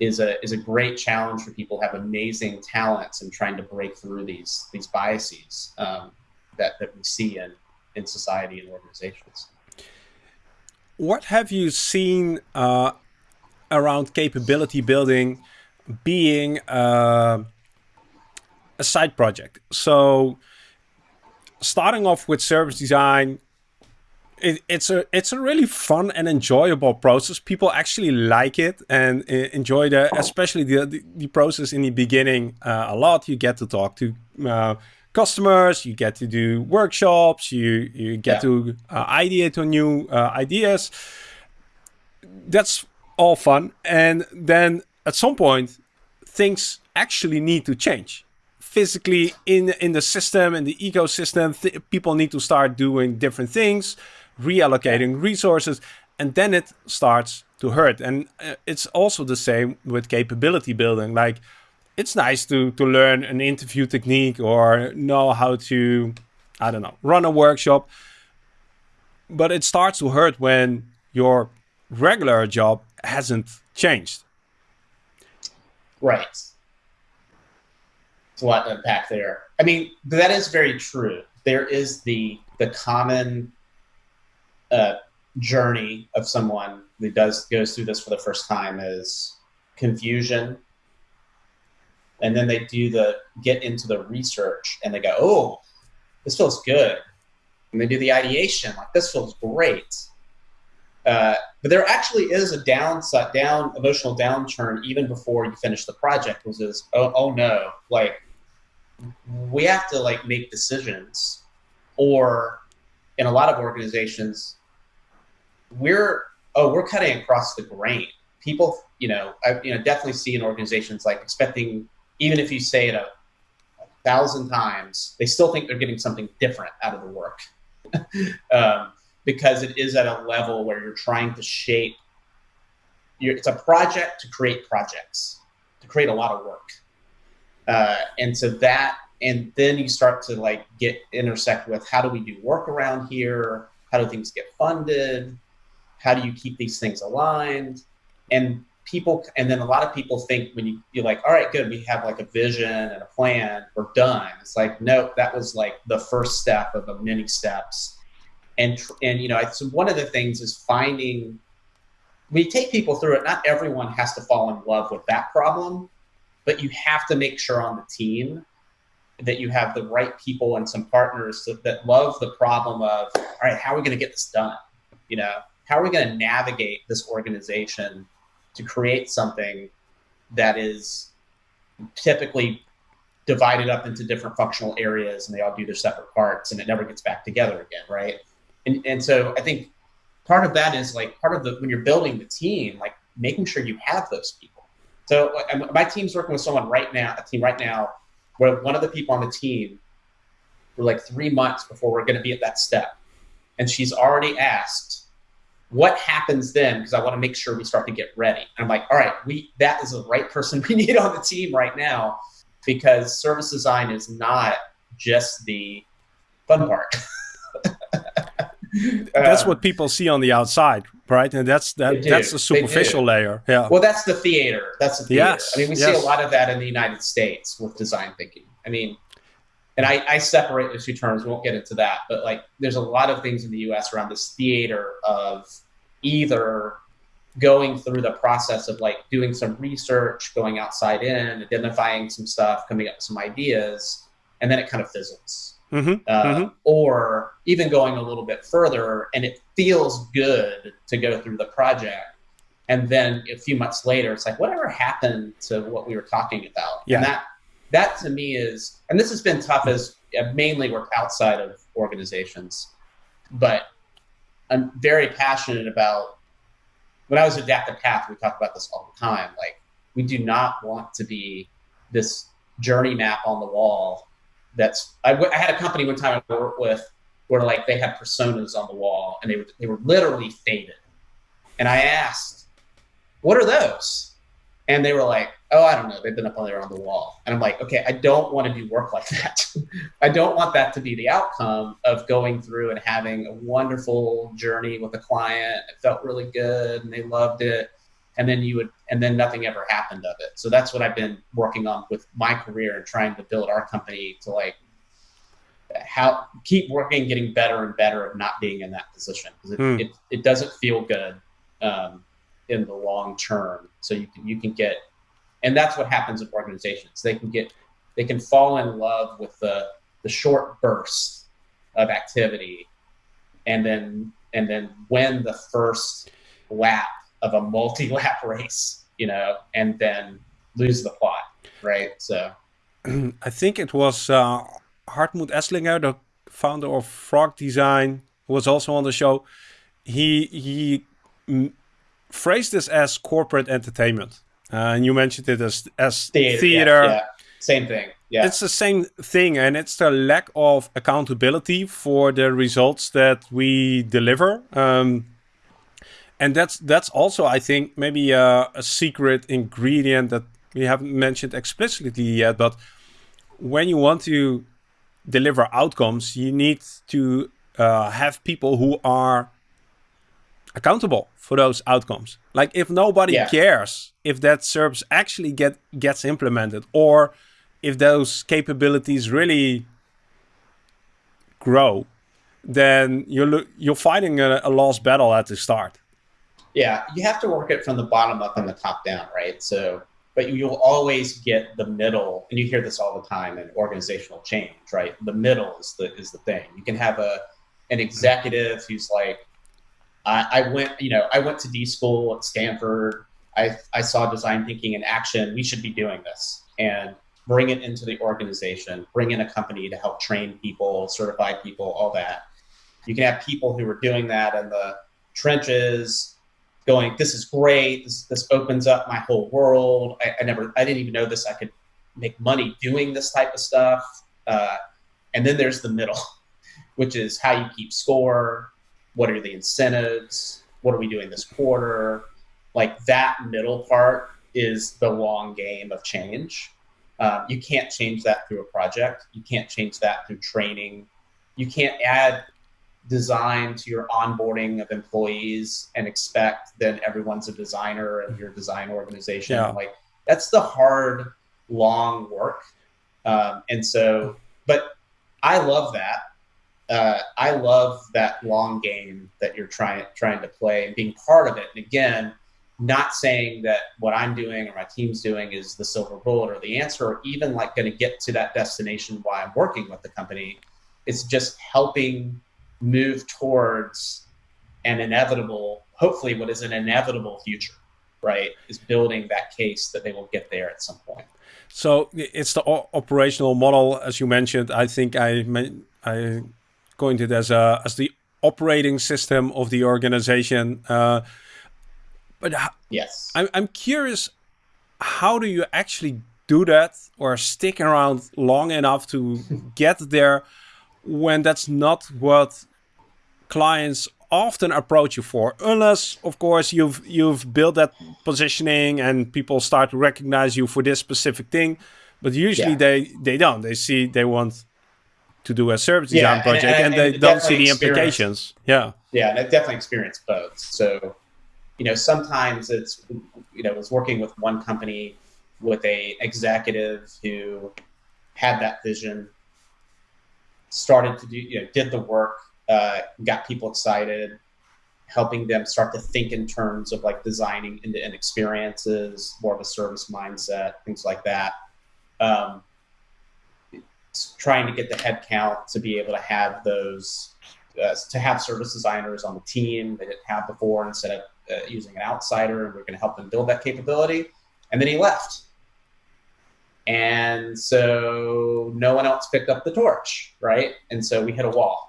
is a is a great challenge for people who have amazing talents and trying to break through these these biases um, that that we see in in society and organizations. What have you seen uh, around capability building being uh, a side project? So, starting off with service design, it, it's a it's a really fun and enjoyable process. People actually like it and uh, enjoy the especially the, the, the process in the beginning uh, a lot. You get to talk to uh, customers, you get to do workshops, you you get yeah. to uh, ideate on new uh, ideas. That's all fun, and then at some point, things actually need to change physically in in the system in the ecosystem. Th people need to start doing different things reallocating resources, and then it starts to hurt. And uh, it's also the same with capability building. Like, it's nice to to learn an interview technique or know how to, I don't know, run a workshop. But it starts to hurt when your regular job hasn't changed. Right. A lot to unpack there. I mean, that is very true. There is the the common uh, journey of someone who does goes through this for the first time is confusion and then they do the get into the research and they go oh this feels good and they do the ideation like this feels great uh, but there actually is a downside down emotional downturn even before you finish the project which is oh, oh no like we have to like make decisions or in a lot of organizations we're oh we're cutting across the grain. People, you know, I you know definitely see in organizations like expecting even if you say it a, a thousand times, they still think they're getting something different out of the work <laughs> um, because it is at a level where you're trying to shape. your, it's a project to create projects, to create a lot of work, uh, and so that and then you start to like get intersect with how do we do work around here how do things get funded how do you keep these things aligned? And people, and then a lot of people think when you, you're like, all right, good, we have like a vision and a plan, we're done. It's like, no, that was like the first step of the many steps. And, and you know, so one of the things is finding, we take people through it. Not everyone has to fall in love with that problem, but you have to make sure on the team that you have the right people and some partners that, that love the problem of, all right, how are we going to get this done? You know, how are we going to navigate this organization to create something that is typically divided up into different functional areas and they all do their separate parts and it never gets back together again, right? And, and so I think part of that is like part of the when you're building the team, like making sure you have those people. So my team's working with someone right now, a team right now, where one of the people on the team, we're like three months before we're going to be at that step, and she's already asked what happens then? Because I want to make sure we start to get ready. And I'm like, all right, we that is the right person <laughs> we need on the team right now because service design is not just the fun part. <laughs> that's um, what people see on the outside, right? And that's that that's the superficial layer. Yeah. Well, that's the theater. That's the theater. Yes. I mean, we yes. see a lot of that in the United States with design thinking. I mean, and I, I separate the two terms. We won't get into that, but like there's a lot of things in the U.S. around this theater of either going through the process of like doing some research, going outside in, identifying some stuff, coming up with some ideas, and then it kind of fizzles. Mm-hmm, uh, mm-hmm. Or even going a little bit further, and it feels good to go through the project, and then a few months later, it's like whatever happened to what we were talking about, yeah. and that that to me is, and this has been tough as I mainly work outside of organizations, but I'm very passionate about. When I was at Adaptive Path, we talk about this all the time. Like, we do not want to be this journey map on the wall. That's I, I had a company one time I worked with where like they had personas on the wall and they were they were literally faded. And I asked, "What are those?" And they were like, oh, I don't know, they've been up on there on the wall. And I'm like, okay, I don't want to do work like that. <laughs> I don't want that to be the outcome of going through and having a wonderful journey with a client. It felt really good and they loved it. And then you would, and then nothing ever happened of it. So that's what I've been working on with my career and trying to build our company to like how keep working, getting better and better of not being in that position because it, mm. it, it, doesn't feel good um, in the long term. So you can, you can get and that's what happens in organizations. They can get they can fall in love with the the short bursts of activity, and then and then win the first lap of a multi-lap <laughs> race, you know, and then lose the plot, right? So, <clears throat> I think it was uh, Hartmut Esslinger, the founder of Frog Design, who was also on the show. He he phrased this as corporate entertainment, uh, and you mentioned it as as theater. theater. Yeah, yeah. Same thing. Yeah. It's the same thing, and it's the lack of accountability for the results that we deliver. Um, and that's that's also, I think, maybe a, a, secret ingredient that we haven't mentioned explicitly yet. But when you want to deliver outcomes, you need to uh, have people who are accountable for those outcomes. Like if nobody yeah. cares if that service actually get gets implemented or if those capabilities really grow, then you're you're fighting a, a, lost battle at the start. Yeah, you have to work it from the bottom up and the top down, right? So, but you'll always get the middle, and you hear this all the time in organizational change, right? The middle is the is the thing. You can have a an executive who's like, I, I went, you know, I went to D school at Stanford. I I saw design thinking in action. We should be doing this, and bring it into the organization, bring in a company to help train people, certify people, all that. You can have people who are doing that in the trenches, going, "This is great. This this opens up my whole world. I, I never, I didn't even know this. I could make money doing this type of stuff." Uh, and then there's the middle, <laughs> which is how you keep score. What are the incentives? What are we doing this quarter? Like that middle part is the long game of change um, you can't change that through a project. You can't change that through training. You can't add design to your onboarding of employees and expect that everyone's a designer and your design organization. Yeah. Like that's the hard, long work. Um, and so, but I love that. Uh, I love that long game that you're trying trying to play and being part of it. And again, not saying that what I'm doing or my team's doing is the silver bullet or the answer, or even like going to get to that destination while I'm working with the company. It's just helping move towards an inevitable, hopefully, what is an inevitable future, right? Is building that case that they will get there at some point. So it's the operational model, as you mentioned. I think I I coined it as a as the operating system of the organization. Uh, but yes, I'm, I'm curious, how do you actually do that or stick around long enough to get there when that's not what clients often approach you for unless of course you've you've built that positioning and people start to recognize you for this specific thing but usually yeah. they they don't. They see they want to do a service design project and, and, and, and they don't see the implications. Yeah. Yeah and i definitely experienced both. So you know, sometimes it's, you know, I was working with one company with a executive who had that vision, started to do, you know, did the work, uh, got people excited, helping them start to think in terms of like designing end-to-end experiences, more of a service mindset, things like that. Um, trying to get the headcount to be able to have those, uh, to have service designers on the team they didn't have before instead of uh, using an outsider and we're going to help them build that capability. And then he left. And so no one else picked up the torch, right? And so we hit a wall.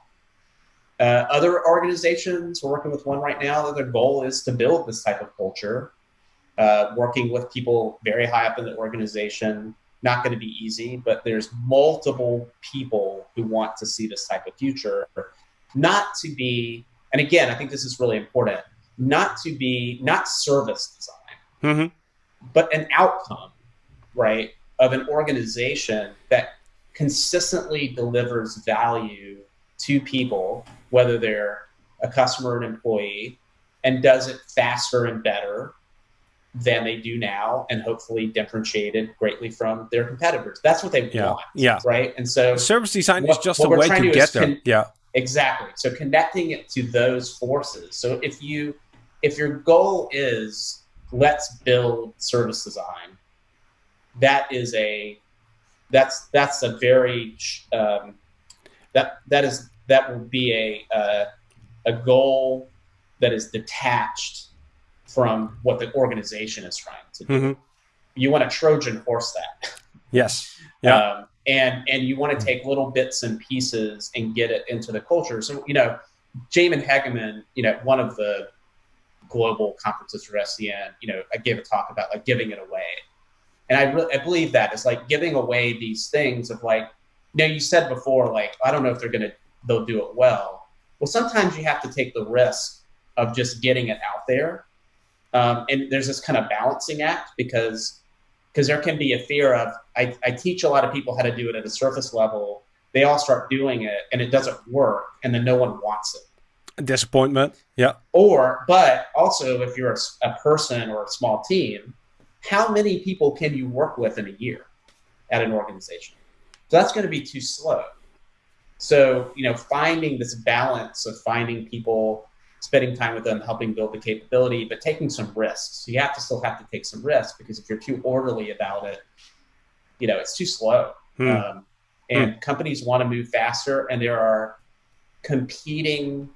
Uh, other organizations, we're working with one right now that their goal is to build this type of culture, uh, working with people very high up in the organization. Not going to be easy, but there's multiple people who want to see this type of future. Not to be, and again, I think this is really important not to be not service design, mm-hmm. but an outcome, right, of an organization that consistently delivers value to people, whether they're a customer or an employee, and does it faster and better than they do now and hopefully differentiated greatly from their competitors. That's what they yeah. want. Yeah. Right. And so service design what, is just a way to, to get there. Con- yeah. Exactly. So connecting it to those forces. So if you if your goal is let's build service design, that is a that's that's a very um, that that is that will be a uh, a goal that is detached from what the organization is trying to do. Mm-hmm. You want to Trojan horse that. Yes. <laughs> Yeah. Um, and and you want to take little bits and pieces and get it into the culture. So you know, Jamin Hegeman, you know, one of the global conferences for SDN, you know, I gave a talk about like giving it away, and I really I believe that it's like giving away these things of like, know, you said before like I don't know if they're gonna they'll do it well. Well, sometimes you have to take the risk of just getting it out there, um, and there's this kind of balancing act because because there can be a fear of I, I teach a lot of people how to do it at a surface level. They all start doing it and it doesn't work, and then no one wants it. Disappointment, yeah. Or, but also, if you're a, a person or a small team, how many people can you work with in a year at an organization? So that's going to be too slow. So, you know, finding this balance of finding people spending time with them, helping build the capability, but taking some risks. You have to still have to take some risks because if you're too orderly about it, you know, it's too slow. Hmm. Um, and hmm. companies want to move faster, and there are competing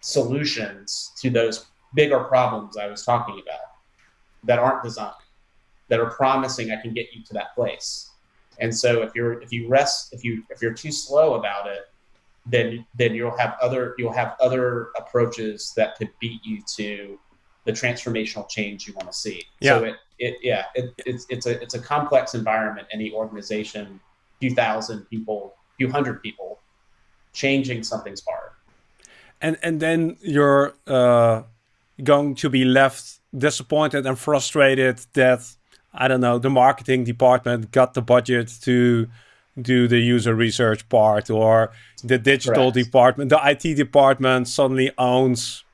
solutions to those bigger problems I was talking about that aren't designed, that are promising I can get you to that place. And so if you're if you rest if you if you're too slow about it, then then you'll have other you'll have other approaches that could beat you to the transformational change you want to see. Yeah. So it, it yeah it, it's it's a it's a complex environment. Any organization, few thousand people, few hundred people, changing something's hard. And and then you're uh, going to be left disappointed and frustrated that I don't know the marketing department got the budget to do the user research part or the digital Correct. department the it department suddenly owns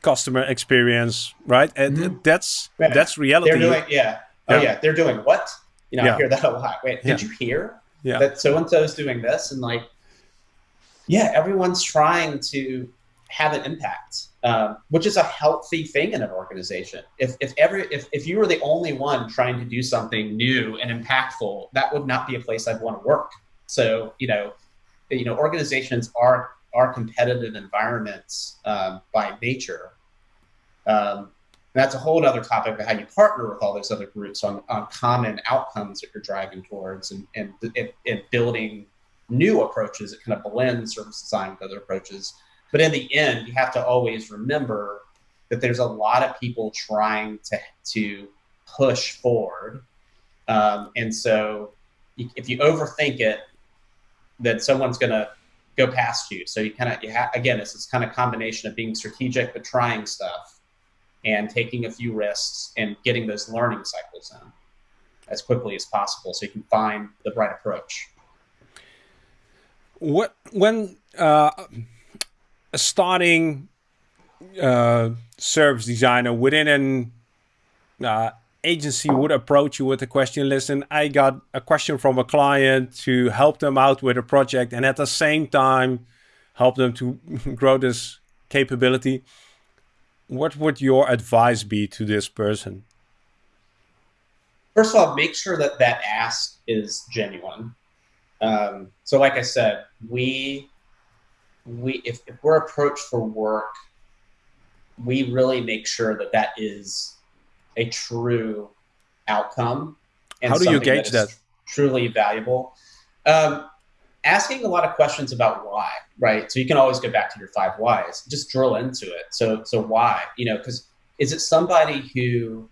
customer experience right and mm -hmm. that's yeah. that's reality they're doing yeah oh yeah, yeah. they're doing what you know yeah. i hear that a lot wait did you hear yeah. that so and so is doing this and like yeah everyone's trying to have an impact um, which is a healthy thing in an organization. If, if every if, if you were the only one trying to do something new and impactful, that would not be a place I'd want to work. So you know, you know, organizations are are competitive environments um, by nature. Um, that's a whole other topic of how you partner with all those other groups on, on common outcomes that you're driving towards and, and, and building new approaches that kind of blend service design with other approaches but in the end, you have to always remember that there's a lot of people trying to, to push forward. Um, and so if you overthink it, that someone's going to go past you. So you kind of, you ha- again, it's this kind of combination of being strategic, but trying stuff and taking a few risks and getting those learning cycles in as quickly as possible so you can find the right approach. What, when, uh, a starting uh, service designer within an uh, agency would approach you with a question listen i got a question from a client to help them out with a project and at the same time help them to <laughs> grow this capability. What would your advice be to this person? First of all make sure that that ask is genuine. Um, so like i said we we if, if we're approached for work, we really make sure that that is a true outcome. And How do you gauge that? that? Truly valuable. Um, asking a lot of questions about why, right? So you can always go back to your five whys. Just drill into it. So so why? You know, because is it somebody who,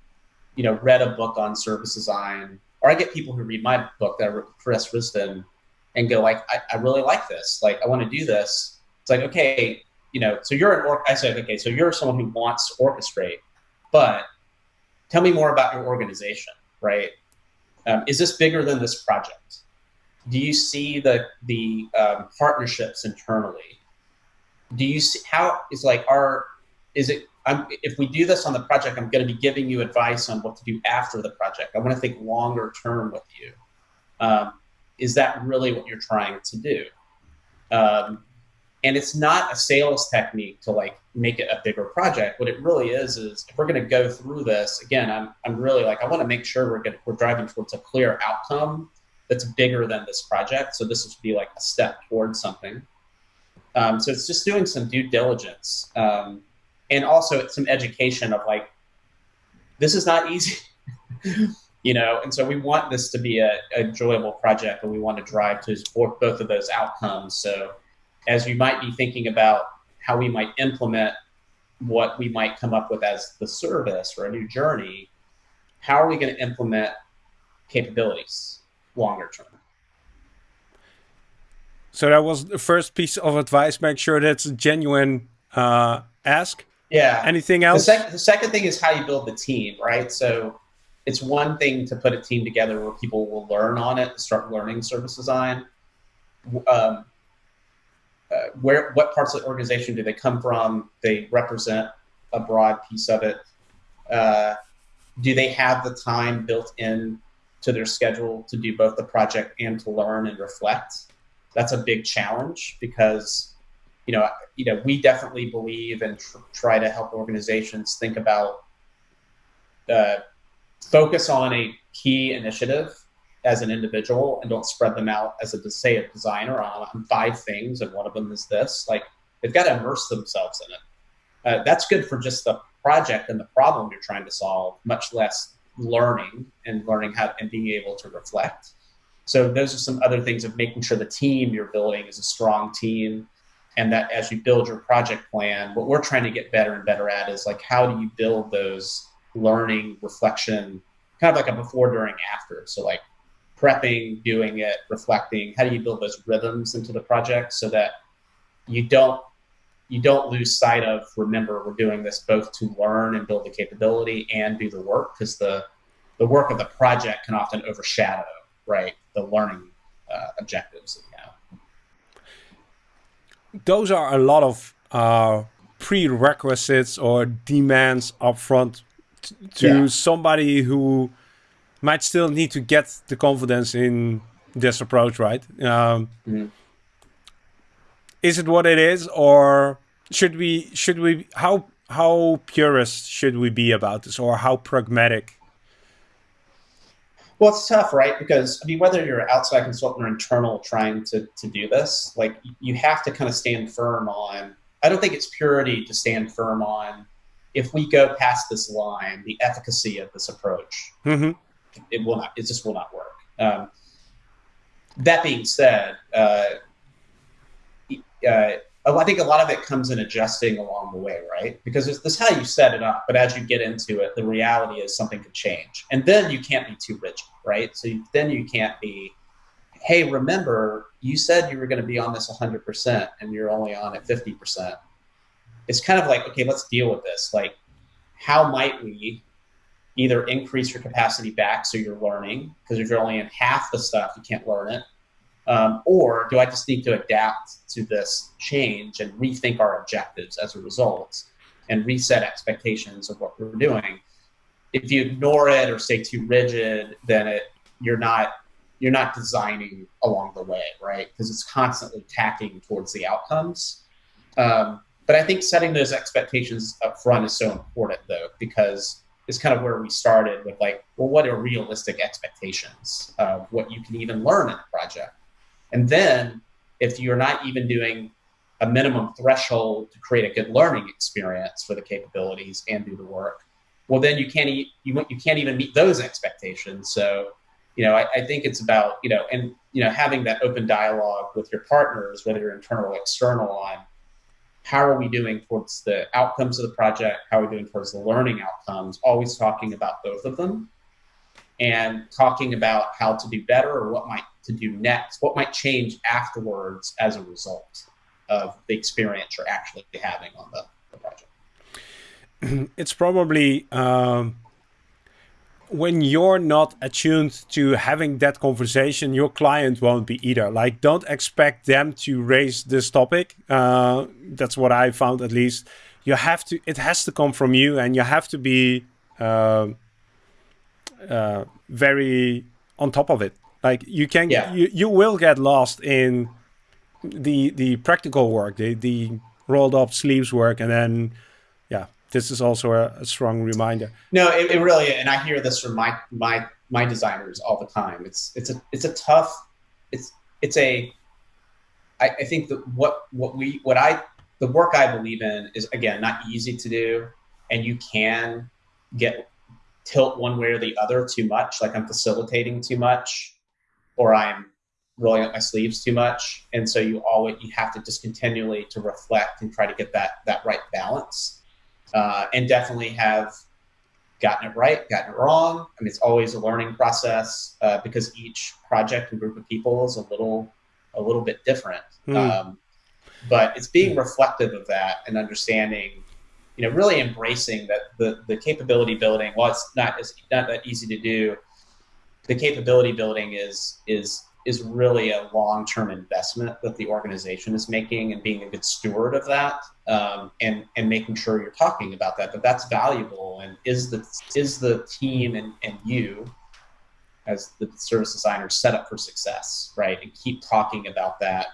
you know, read a book on service design, or I get people who read my book that Chris Risdon and go like, I, I really like this. Like I want to do this it's like, okay, you know, so you're an or I said, okay, so you're someone who wants to orchestrate, but tell me more about your organization, right? Um, is this bigger than this project? Do you see the the um, partnerships internally? Do you see how is like our is it I'm, if we do this on the project, I'm going to be giving you advice on what to do after the project. I want to think longer term with you. Um, is that really what you're trying to do? Um, and it's not a sales technique to like make it a bigger project. What it really is is if we're going to go through this again, I'm I'm really like I want to make sure we're gonna, we're driving towards a clear outcome that's bigger than this project. So this would be like a step towards something. Um, so it's just doing some due diligence um, and also some education of like, this is not easy, <laughs> you know. And so we want this to be a, a enjoyable project, and we want to drive to both of those outcomes. So as you might be thinking about how we might implement what we might come up with as the service or a new journey, how are we going to implement capabilities longer term? So that was the first piece of advice. Make sure that's a genuine uh, ask. Yeah. Anything else? The, sec the second thing is how you build the team, right? So it's one thing to put a team together where people will learn on it, start learning service design. Um, uh, where what parts of the organization do they come from? They represent a broad piece of it. Uh, do they have the time built in to their schedule to do both the project and to learn and reflect? that's a big challenge because you know you know we definitely believe and tr try to help organizations think about uh, focus on a key initiative as an individual and don't spread them out as a say a designer on, on five things and one of them is this like they've got to immerse themselves in it uh, that's good for just the project and the problem you're trying to solve much less learning and learning how and being able to reflect so those are some other things of making sure the team you're building is a strong team and that as you build your project plan, what we're trying to get better and better at is like, how do you build those learning, reflection, kind of like a before, during, after. So like prepping, doing it, reflecting, how do you build those rhythms into the project so that you don't you don't lose sight of remember we're doing this both to learn and build the capability and do the work because the the work of the project can often overshadow right the learning uh, objectives that we have. Those are a lot of uh, prerequisites or demands up upfront to yeah. somebody who might still need to get the confidence in this approach, right? Um, mm -hmm. Is it what it is, or should we should we how how purist should we be about this, or how pragmatic well, it's tough, right? Because I mean, whether you're an outside consultant or internal trying to to do this, like you have to kind of stand firm on. I don't think it's purity to stand firm on. If we go past this line, the efficacy of this approach, mm-hmm. It will not. It just will not work. Um, that being said, uh, uh, I think a lot of it comes in adjusting along the way, right? Because this is how you set it up, but as you get into it, the reality is something could change, and then you can't be too rigid, right? So you, then you can't be, hey, remember you said you were going to be on this 100%, and you're only on it 50%. It's kind of like, okay, let's deal with this. Like, how might we either increase your capacity back so you're learning? Because if you're only in half the stuff, you can't learn it um, or do I just need to adapt to this change and rethink our objectives as a result and reset expectations of what we're doing? If you ignore it or stay too rigid, then it you're not you're not designing along the way, right? Because it's constantly tacking towards the outcomes. Um, but I think setting those expectations up front is so important, though, because it's kind of where we started with like, well, what are realistic expectations of what you can even learn in a project? And then if you're not even doing a minimum threshold to create a good learning experience for the capabilities and do the work, well, then you can't, you, you can't even meet those expectations. So, you know, I, I think it's about, you know, and, you know, having that open dialogue with your partners, whether you're internal or external on how are we doing towards the outcomes of the project? How are we doing towards the learning outcomes? Always talking about both of them and talking about how to do better or what might to do next, what might change afterwards as a result of the experience you're actually having on the, the project. <clears throat> It's probably um, when you're not attuned to having that conversation, your client won't be either. Like, don't expect them to raise this topic. Uh, that's what I found, at least. You have to. It has to come from you, and you have to be uh, uh, very on top of it. Like you can, yeah. you, you will get lost in the the practical work, the the rolled up sleeves work, and then this is also a, a strong reminder. No, it, it really, and I hear this from my my my designers all the time. It's it's a it's a tough, it's it's a I, I think that what what we what I the work I believe in is again not easy to do, and you can get tilt one way or the other too much, like I'm facilitating too much, or I'm rolling up my sleeves too much. And so you always you have to just continually to reflect and try to get that that right balance. Uh, and definitely have gotten it right, gotten it wrong. I mean, it's always a learning process uh, because each project and group of people is a little a little bit different. Mm. Um, but it's being reflective of that and understanding, you know, really embracing that the the capability building. While it's not as not that easy to do, the capability building is is is really a long term investment that the organization is making, and being a good steward of that, um, and and making sure you're talking about that. That that's valuable, and is the is the team and and you as the service designer set up for success, right? And keep talking about that.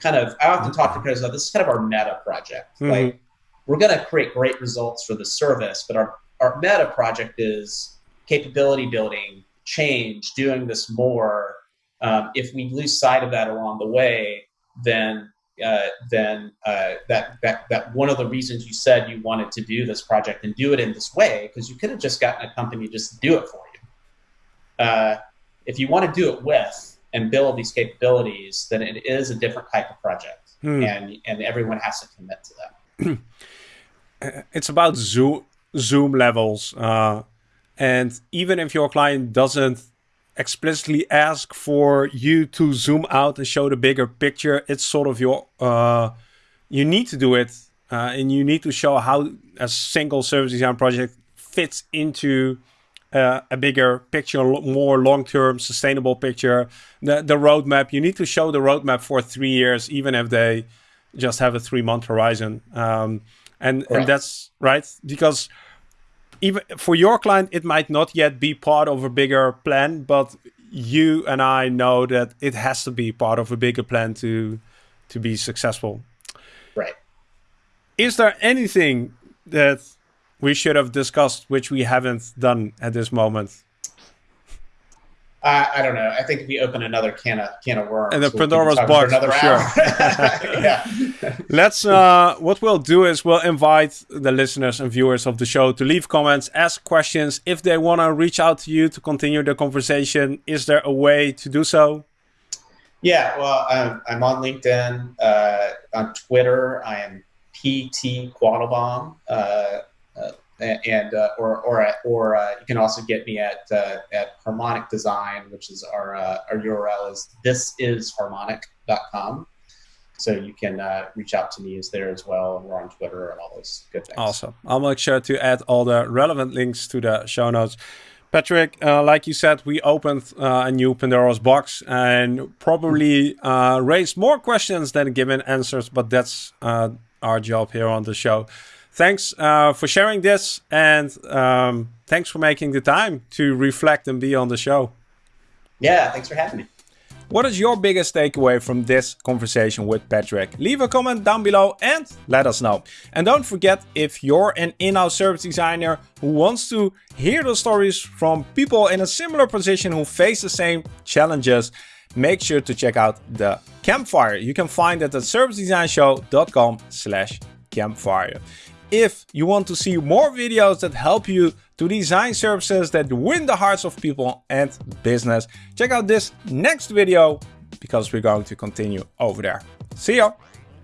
Kind of, I often talk to creators about this is kind of our meta project. Mm-hmm. Like, we're going to create great results for the service, but our, our meta project is capability building, change, doing this more. Um, if we lose sight of that along the way, then uh, then uh, that, that that one of the reasons you said you wanted to do this project and do it in this way because you could have just gotten a company just to do it for you uh, if you want to do it with and build these capabilities, then it is a different type of project, hmm. and and everyone has to commit to that. <clears throat> it's about zoom zoom levels, uh, and even if your client doesn't explicitly ask for you to zoom out and show the bigger picture, it's sort of your uh, you need to do it, uh, and you need to show how a single service design project fits into uh, a bigger picture, more long-term sustainable picture. The, the roadmap, you need to show the roadmap for three years, even if they just have a three-month horizon. Um, and, right. and that's right, because even for your client, it might not yet be part of a bigger plan, but you and I know that it has to be part of a bigger plan to to be successful. Right. Is there anything that we should have discussed, which we haven't done at this moment? Uh, I don't know. I think if we open another can of can of worms, and the Pandora's box, for sure. <laughs> yeah. <laughs> Let's. Uh, what we'll do is we'll invite the listeners and viewers of the show to leave comments, ask questions. If they want to reach out to you to continue the conversation, is there a way to do so? Yeah. Well, I'm, I'm on LinkedIn, uh, on Twitter. I am PT Quattlebaum. Uh, and uh, or or or uh, you can also get me at uh, at Harmonic Design, which is our uh, our URL is thisisharmonic.com. So you can uh, reach out to me as there as well, and we're on Twitter and all those good things. Awesome! I'll make sure to add all the relevant links to the show notes. Patrick, uh, like you said, we opened a new Pandora's box and probably raised more questions than given answers, but that's our job here on the show thanks uh, for sharing this and um, thanks for making the time to reflect and be on the show. Yeah, thanks for having me. What is your biggest takeaway from this conversation with Patrick? Leave a comment down below and let us know. And don't forget, if you're an in-house service designer who wants to hear the stories from people in a similar position who face the same challenges, make sure to check out the campfire. You can find it at servicedesignshow.com slash campfire. If you want to see more videos that help you to design services that win the hearts of people and business, check out this next video because we're going to continue over there. See ya!